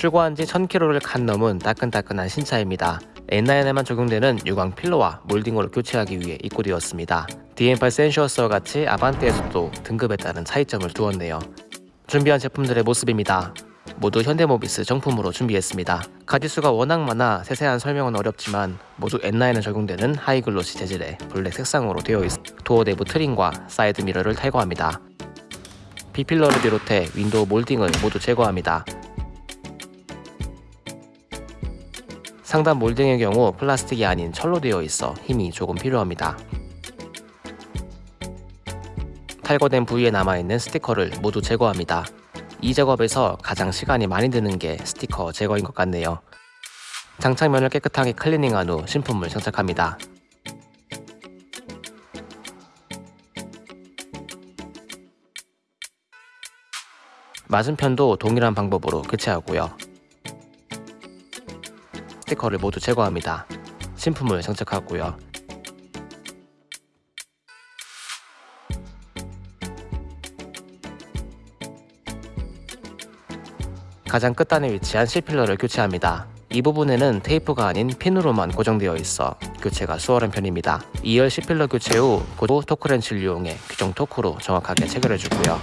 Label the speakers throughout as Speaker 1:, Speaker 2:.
Speaker 1: 출고한 지 1000km를 갓 넘은 따끈따끈한 신차입니다. N9에만 적용되는 유광 pillar와 몰딩으로 교체하기 위해 입고되었습니다. DM8 센슈어스와 같이 아반떼에서도 등급에 따른 차이점을 두었네요. 준비한 제품들의 모습입니다. 모두 현대모비스 정품으로 준비했습니다. 가지수가 워낙 많아 세세한 설명은 어렵지만 모두 N Line에 적용되는 high glossy 재질의 블랙 색상으로 되어 있어 도어 내부 trim과 사이드 미러를 탈거합니다. B필러를 비롯해 윈도우 몰딩을 모두 제거합니다. 상단 몰딩의 경우 플라스틱이 아닌 철로 되어 있어 힘이 조금 필요합니다. 탈거된 부위에 남아있는 스티커를 모두 제거합니다. 이 작업에서 가장 시간이 많이 드는 게 스티커 제거인 것 같네요. 장착면을 깨끗하게 클리닝한 후 신품을 장착합니다. 맞은편도 동일한 방법으로 교체하고요. 스티커를 모두 제거합니다. 신품을 장착하고요. 가장 끝단에 위치한 C필러를 교체합니다. 이 부분에는 테이프가 아닌 핀으로만 고정되어 있어 교체가 수월한 편입니다. 2열 C필러 교체 후 고도 토크렌치를 이용해 규정 토크로 정확하게 체결해주고요.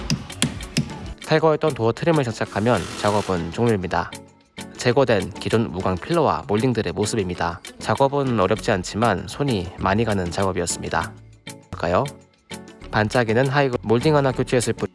Speaker 1: 탈거했던 도어 트림을 장착하면 작업은 종료입니다. 제거된 기존 무광 필러와 몰딩들의 모습입니다. 작업은 어렵지 않지만 손이 많이 가는 작업이었습니다. 볼까요? 반짝이는 하이글 몰딩 하나 교체했을 뿐